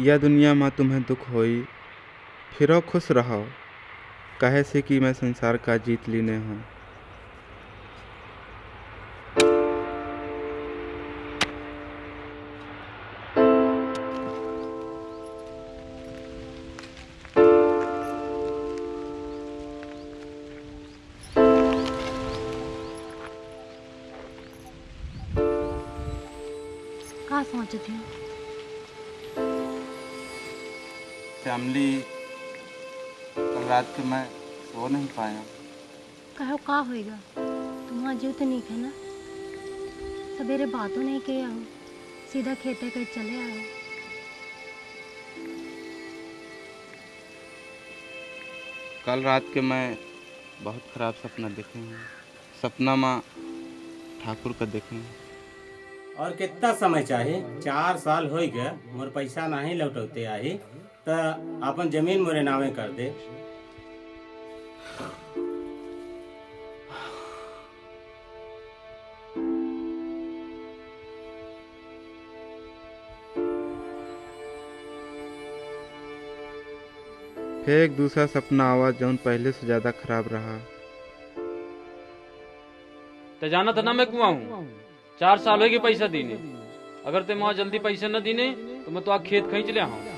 यह दुनिया में तुम्हें दुख होई, फिरो खुश रहो। कहे से कि मैं संसार का जीत लेने हूँ। कल रात के मैं सो नहीं पाया। कहो का होएगा? तुम जीव तो नहीं है ना। सवेरे बातों नहीं किया। हो सीधा खेते कहीं चले आए। कल रात के मैं बहुत खराब सपना देखे हूँ। सपना में ठाकुर का देखे हूँ। और कितना समय चाही चार साल हो गए। मोर पैसा नहीं लौटौते आही। तो अपन ज़मीन मोरे नामे कर दे। फिर एक दूसरा सपना आवा जौन पहले से ज़्यादा खराब रहा। ते जाना था ना मैं कुआ हूँ। चार साल होगी पैसा दीने। अगर ते वहाँ जल्दी पैसा न दीने तो मैं तो आ खेत खींच ले आऊँ।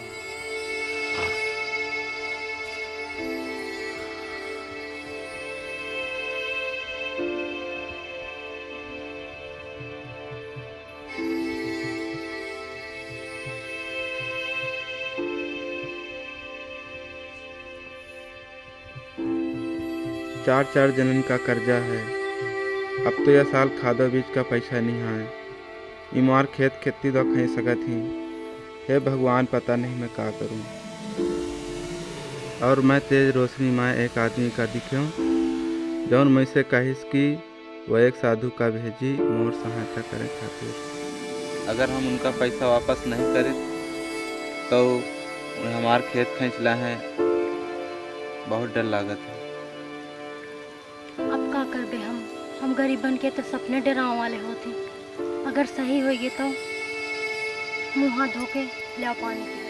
चार चार जनन का कर्जा है। अब तो यह साल खादो बीज का पैसा नहीं है इमार खेत खेती तो कहीं सकत ही। हे भगवान, पता नहीं मैं का करूँ। और मैं तेज रोशनी में एक आदमी का दिख्यो जौन मैं से कहिस कि वह एक साधु का भेजी मोर सहायता करे खातिर अगर हम उनका पैसा वापस नहीं करें तो हमार खेत खींचला है। बहुत डर लागत है। हम हम गरीबन के तो सपने डराव वाले होते। अगर सही होगी तो मुँह हाथ धो के ले पानी पी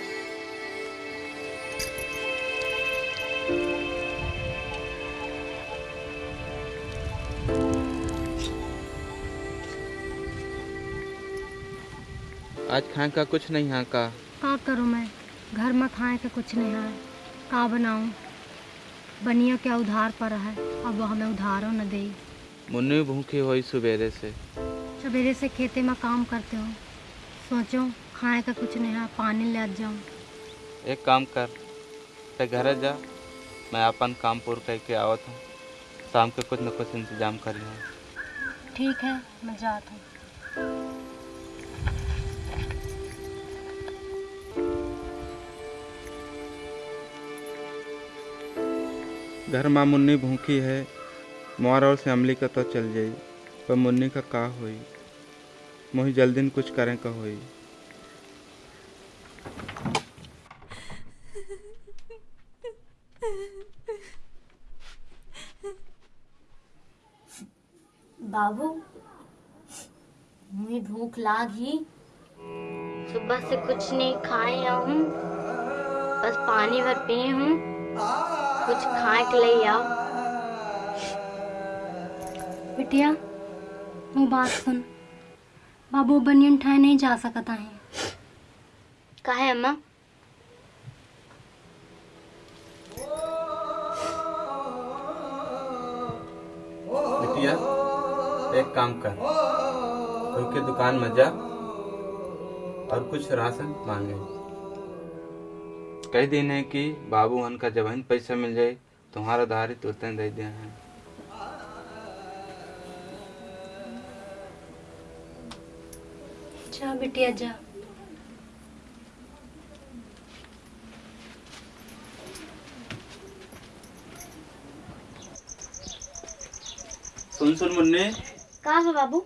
आज खाए का कुछ नहीं यहाँ का? का करूँ मैं? घर में खाए का कुछ नहीं है। का बनाऊँ? बनिया क्या उधार पर है? अब वो हमें उधारो न दे मुन्नी भूखी हुई सवेरे से। सवेरे से खेते में काम करते हो। सोचो खाए का कुछ नहीं है पानी ले जाऊँ। एक काम कर ते घर जा। मैं अपन काम पूरा करके आवत हूँ। शाम के कुछ न कुछ इंतज़ाम कर लिया ठीक है मैं जाता हूँ। घर में मुन्नी भूखी है। मोर और श्यामली का तो चल जाई, पर मुन्नी का का होई? मोही जल्दी कुछ करें का होई? बाबू, मुझे भूख लागी। सुबह से कुछ नहीं खाए हूँ बस पानी भर पिए हूँ। कुछ खाए के लिए आओ। बिटिया वो बात सुन। बाबू बनियन ठाए नहीं जा सकता है। काहे अम्मा? बिटिया एक काम कर। कोई के दुकान में जा और कुछ राशन मांगे। कह दिन है कि बाबू हन का जब पैसा मिल जाए तुम्हारा धारित तुरंत दे दिया है। जा बिटिया जा। सुन सुन मुन्ने। कहा है बाबू?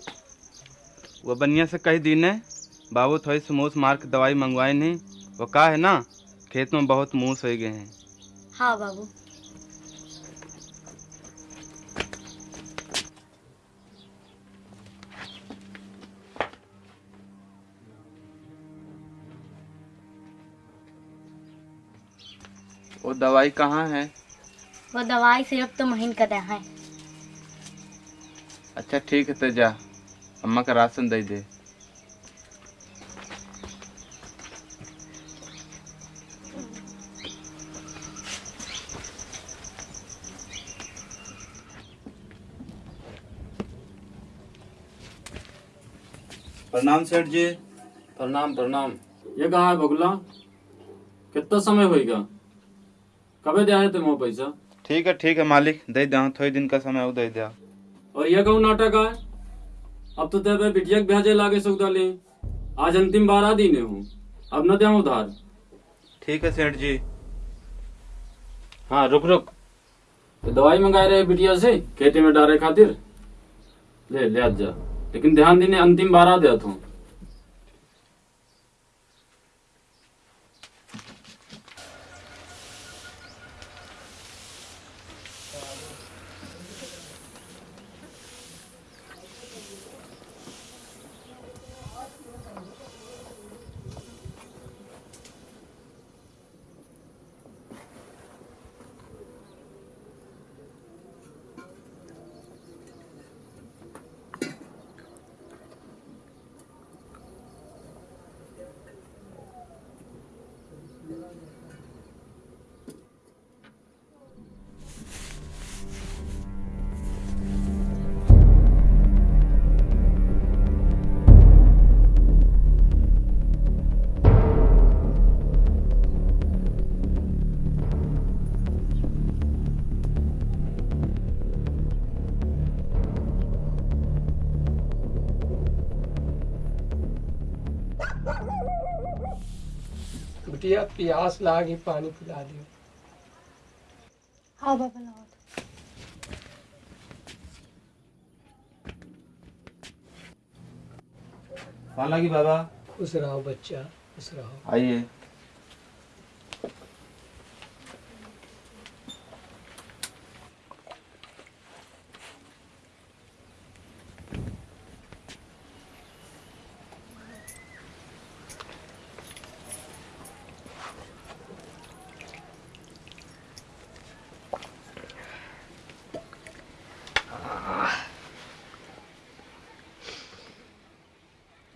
वो बनिया से कही दिन है। बाबू थोड़ी सी मूस मार के दवाई मंगवाई नहीं। वो कहा है ना? खेत में बहुत मूस हो गए हैं। हाँ बाबू। वो दवाई कहाँ है? वो दवाई सिर्फ़ तो महीन का दे है। अच्छा ठीक है तो जा। अम्मा का राशन दे दे। प्रणाम सेठ जी। प्रणाम प्रणाम। ये कहाँ है बगुला कितना समय होएगा? कबे दे आए थे मोह पैसा? ठीक है ठीक है मालिक दे दो थोड़ी दिन का समय दे दो और ये कहूँ नाटक है? अब तो तेरे बिटिया के भेजे लागे सुविधा ले आज अंतिम बारह दिन हूँ। अब न दे उधार। ठीक है सेठ जी। हाँ रुक रुक। तो दवाई मंगाए रहे बिटिया से खेते में डारे खातिर? ले ले आज जा। लेकिन ध्यान देने अंतिम बारह दे तू बिटिया प्यास लागी पानी पिला दियो। हाँ बाबा लाओ। पाला की बाबा। खुश रहो बच्चा खुश रहो। आइए।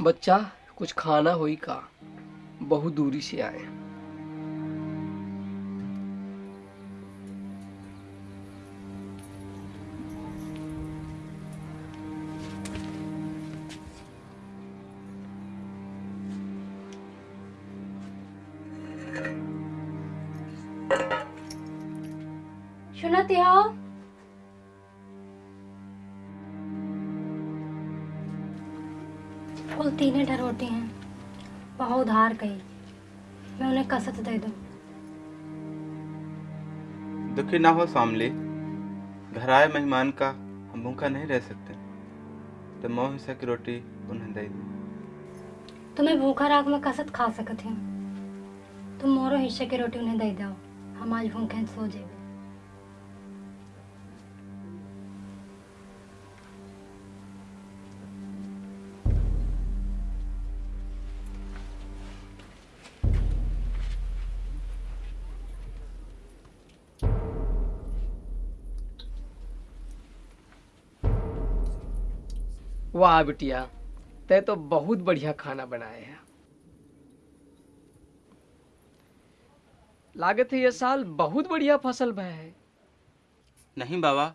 बच्चा कुछ खाना होई का। बहुत दूरी से आए उधार कही। मैं उन्हें कसत दे दूँ। दुखी ना हो सामली। घर आए मेहमान का हम भूखा नहीं रह सकते। तो मोह हिस्सा की रोटी उन्हें दे दी। तुम्हें भूखा राख में कसत खा सकते हैं। तुम मोरो हिस्से की रोटी उन्हें दे दो। हम आज भूखे सो जेबे वाह बिटिया तय तो बहुत बढ़िया खाना बनाए है। लागत है ये साल बहुत बढ़िया फ़सल भय है। नहीं बाबा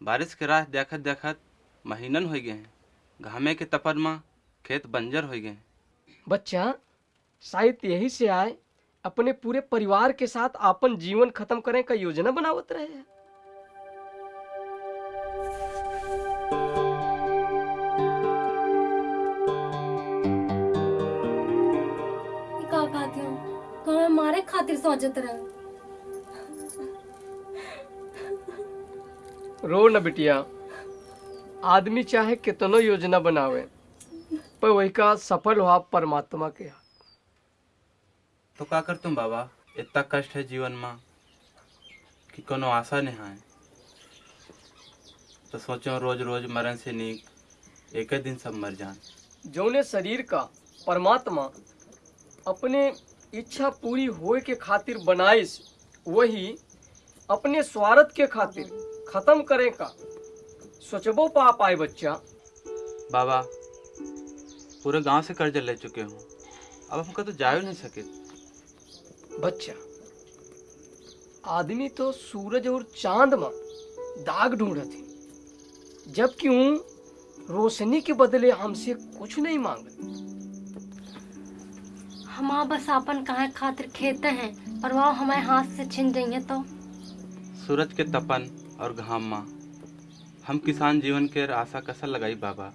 बारिश के राह देखत देखत महीनन हो गए हैं। घामे के तपन में खेत बंजर हो गए हैं। बच्चा शायद यही से आए अपने पूरे परिवार के साथ अपन जीवन खत्म करें का योजना बनावत रहे हैं। सोचत रहे। रो न बिटिया आदमी चाहे कितनो योजना बनावे पर वही का सफल हुआ परमात्मा के हाथ। तो का कर तुम बाबा? इतना कष्ट है जीवन में कि कोनो आशा नहीं है। तो सोचो रोज रोज मरण से नीक एक दिन सब मर जान। जौने शरीर का परमात्मा अपने इच्छा पूरी होए के खातिर बनाइस वही अपने स्वार्थ के खातिर खत्म करे का। सोचबो पा पाए बच्चा। बाबा पूरे गाँव से कर्ज ले चुके हूँ। अब हमको तो जा नहीं सके। बच्चा आदमी तो सूरज और चाँद में दाग ढूंढत थी। जबकि रोशनी के बदले हमसे कुछ नहीं मांगत हम बस आपन काहे खातिर खेते हैं पर वह हमारे हाथ से छिन जाइए तो। सूरज के तपन और घाम। माँ हम किसान जीवन के आशा कसर लगाई बाबा?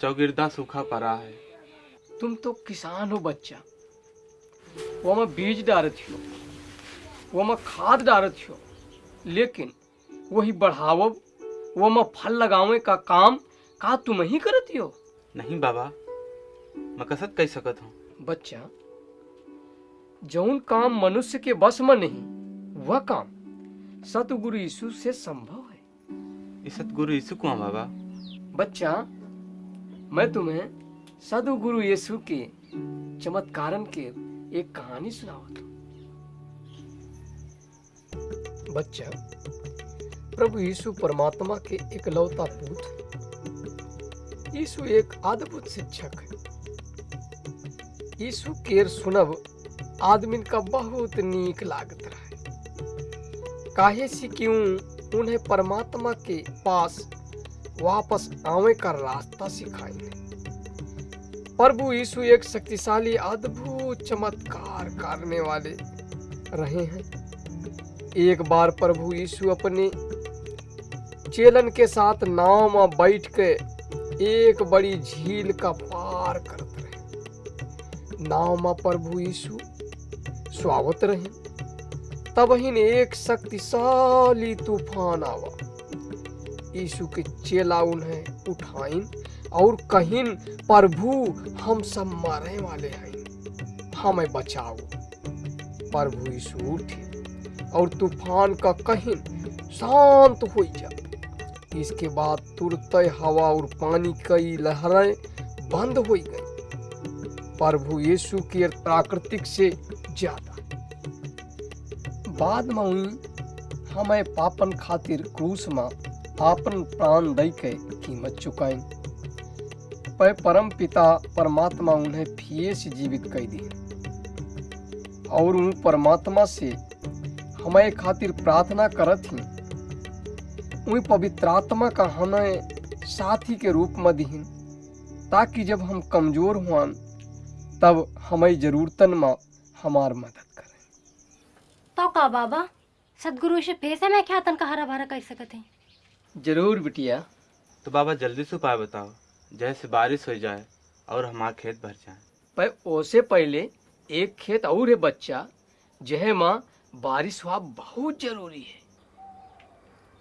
चौगिरदा सूखा पड़ा है। तुम तो किसान हो बच्चा। वो मैं बीज डालत हो वो मैं खाद डालत हो लेकिन वही बढ़ावब वो में फल लगावे का काम का तुम ही करती हो? नहीं बाबा। मैं कसत कह सकत हूँ। बच्चा जौन काम मनुष्य के बस में नहीं वह काम सतगुरु यीशु से संभव है। इस सतगुरु यीशु कुआ बाबा। बच्चा मैं तुम्हें सदगुरु यीशु के चमत्कारन के एक कहानी सुनावत हूँ। बच्चा प्रभु यीशु परमात्मा के इकलौता पुत्र यीशु एक अद्भुत शिक्षक है। यीशु केर सुनब आदमी का बहुत नीक लागत रहे। काहे से क्यों उन्हें परमात्मा के पास वापस आवे का रास्ता सिखाएँगे प्रभु यीशु एक शक्तिशाली, अद्भुत, चमत्कार करने वाले रहे हैं। एक बार प्रभु यीशु अपने चेलन के साथ नाव में बैठ के एक बड़ी झील का पार रहे नाव में प्रभु यीशु। स्वागत रहे। तब ही एक शक्तिशाली तूफ़ान आवा। यीशु के चेला उन्हें उठाइन और कहिन, प्रभु, हम सब मरे वाले हैं। हमें बचाओ। प्रभु यीशु उठे और तूफ़ान का कहिन, शांत हो जा। इसके बाद तुरंत हवा और पानी कई लहरें बंद हो गई। प्रभु यीशु की प्राकृतिक से ज़्यादा बाद में हमें पापन खातिर क्रूस में आपन प्राण दई के कीमत चुकाई। पर परम पिता परमात्मा उन्हें फिर से जीवित कर दिए और उन परमात्मा से हमें खातिर प्रार्थना करत ही। उन पवित्रात्मा का हमें साथी के रूप में दीन ताकि जब हम कमज़ोर हुआ तब हमें जरूरतन में हमार मदद करें। तो का बाबा सदगुरु से पैसे में क्या तन का हरा भरा कर सकते हैं? ज़रूर बिटिया। तो बाबा जल्दी से उपाय बताओ जैसे बारिश हो जाए और हमारा खेत भर जाए। पर ओसे पहले एक खेत और है बच्चा जहे माँ बारिश हुआ बहुत ज़रूरी है।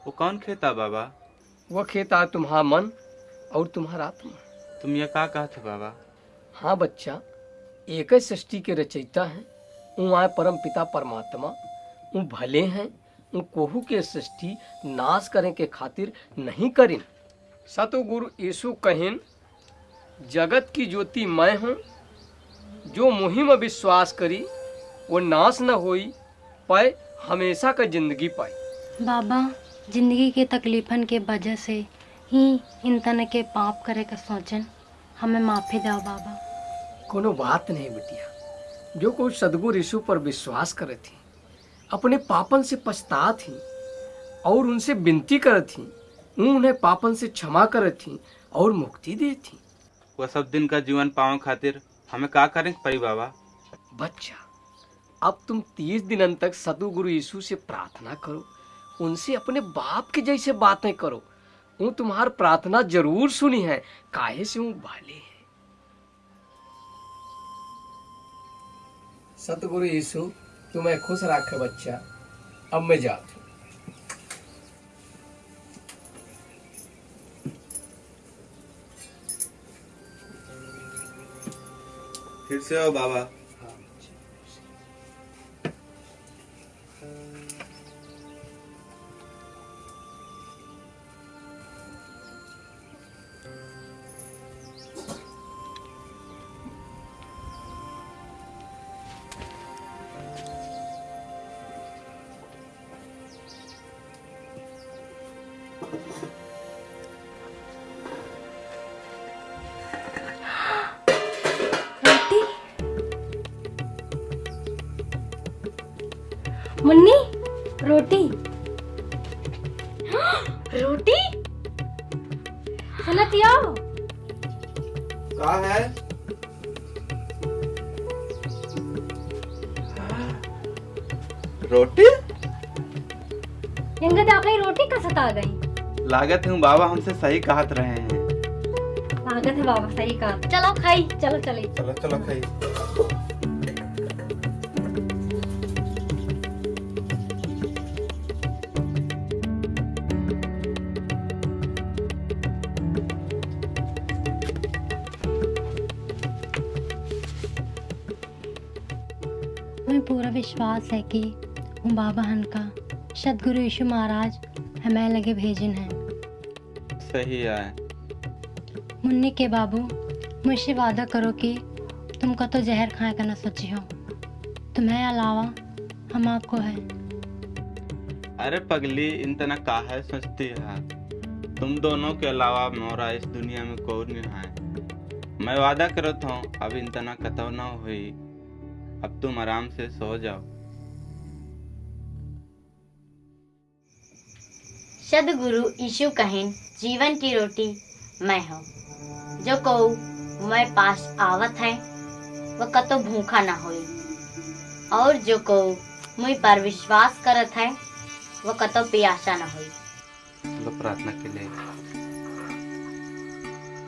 वो कौन खेत है बाबा? वो खेत आ तुम्हारा मन और तुम्हारा आत्मा। तुम ये का कहते बाबा? हाँ बच्चा एक सृष्टि के रचयिता हैं। वो आए परम पिता परमात्मा। वो भले हैं वो कोहू के सृष्टि नाश करें के खातिर नहीं करिन। सतगुरु यीशु कहिन जगत की ज्योति मैं हूँ जो मुहिम विश्वास करी वो नाश न होई पाए हमेशा का ज़िंदगी पाए। बाबा ज़िंदगी के तकलीफन के वजह से ही इन तन के पाप करे का सोचन हमें माफ़ी दो बाबा। कोनो बात नहीं बिटिया। जो कोई सदगुरु यीशु पर विश्वास करे थी अपने पापन से पछता थी और उनसे विनती करे थी उन्हें पापन से क्षमा करे थी और मुक्ति दे थी। वह सब दिन का जीवन पावे खातिर हमें का करें परी बाबा? बच्चा अब तुम तीस दिन तक सदगुरु यीशु से प्रार्थना करो उनसे अपने बाप के जैसे बातें करो। वो तुम्हार प्रार्थना ज़रूर सुनी है काहे से वो भले हैं? सतगुरु यीशु तुम्हें खुश रखे बच्चा। अब मैं जाता हूँ। फिर से आओ बाबा। रोटी? आओ का है? रोटी? आ गई रोटी कसत आ गई? लागत हूँ बाबा हमसे सही कहत रहे हैं। लागत है बाबा सही कहा। चलो खाई। चलो चले। चलो चलो खाई। विश्वास है कि हम बाबा हन का। सदगुरु यीशु महाराज हमें लगे भेजन हैं। सही है। मुन्नी के बाबू मुझसे वादा करो कि तुमको तो जहर खाए का न सोची हो। तुम्हें अलावा हम आपको है। अरे पगली इन तना काहे सोचती है? तुम दोनों के अलावा मोरा इस दुनिया में कोई नहीं है। मैं वादा करत हूँ अब इन तना कतव ना हुई। अब तुम आराम से सो जाओ। सदगुरु यीशु कहें जीवन की रोटी मैं हूँ। जो को मैं पास आवत है वह कतो भूखा ना होई और जो को मुझ पर विश्वास करत है वह कतो प्यासा ना होई चलो प्रार्थना के लिए।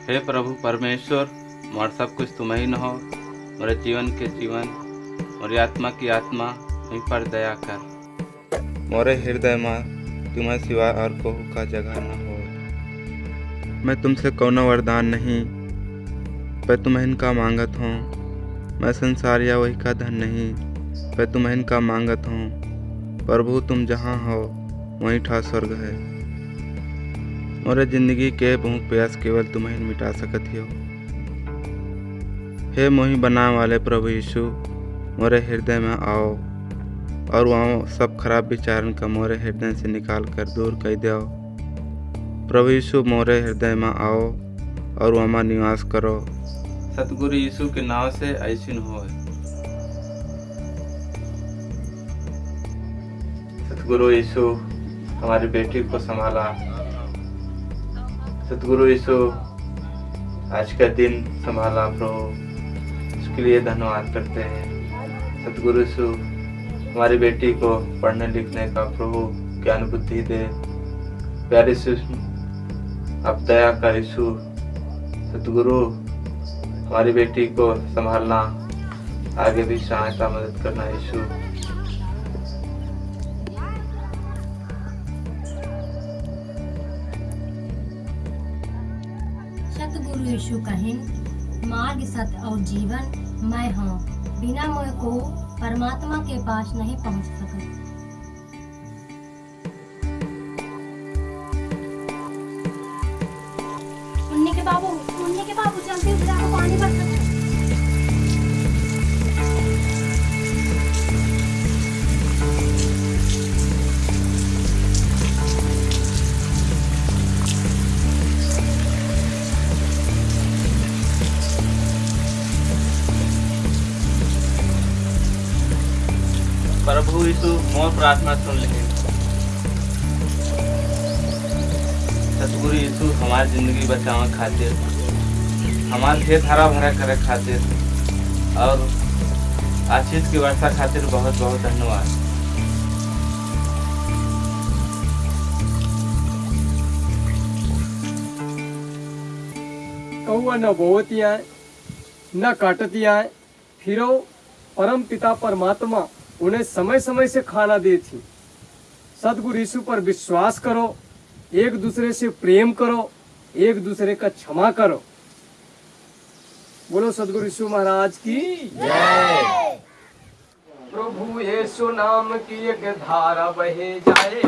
हे प्रभु परमेश्वर मोर सब कुछ तुम ही न हो। मेरे जीवन के जीवन मोरी आत्मा की आत्मा मुझ पर दया कर। मोरे हृदय माँ तुम्हें सिवा और कोहू का जगह न हो। मैं तुमसे कौनो वरदान नहीं, पर तुम्हें इनका मांगत हूँ। मैं संसार या वही का धन नहीं, पर तुम्हें इनका मांगत हूँ। प्रभु, तुम जहाँ हो, वहीं ठा स्वर्ग है। मोरे ज़िंदगी के भूख प्यास केवल तुम्हें मिटा सकत हो हे। मोही बनाने वाले प्रभु यीशु मोरे हृदय में आओ और वहाँ सब खराब विचारन का मोरे हृदय से निकाल कर दूर कर दो प्रभु यीशु, मोरे हृदय में आओ और वहाँ निवास करो। सतगुरु यीशु के नाम से ऐसी हो सतगुरु यीशु, हमारी बेटी को संभाला। सतगुरु यीशु, आज का दिन संभाला प्रभु। उसके लिए धन्यवाद करते हैं। सतगुरु यीशु हमारी बेटी को पढ़ने लिखने का प्रभु ज्ञान बुद्धि दे। प्यारे यीशु अब दया कर यीशु, सतगुरु, हमारी बेटी को संभालना, आगे भी सहायता मदद करना यीशु। सतगुरु यीशु कहें, मार्ग सत्य और जीवन मैं हूँ। बिना मोह को परमात्मा के पास नहीं पहुँच सके। मुन्नी के बाबू मुन्नी के बाबू जल्दी पानी बरसा प्रभु यीशु मोर प्रार्थना सुन ले सतगुरु यीशु हमारी ज़िंदगी बचावे खातिर हमारे खेत हरा भरा करे खातिर और आशीष की वर्षा खातिर बहुत बहुत धन्यवाद। कौआ न बोवती आए न काटती आए फिर परम पिता परमात्मा। उन्हें समय समय से खाना दी थी। सदगुरु यीशु पर विश्वास करो, एक दूसरे से प्रेम करो, एक दूसरे का क्षमा करो। बोलो सदगुरु यीशु महाराज की प्रभु यीशु नाम की एक धारा बहे जाए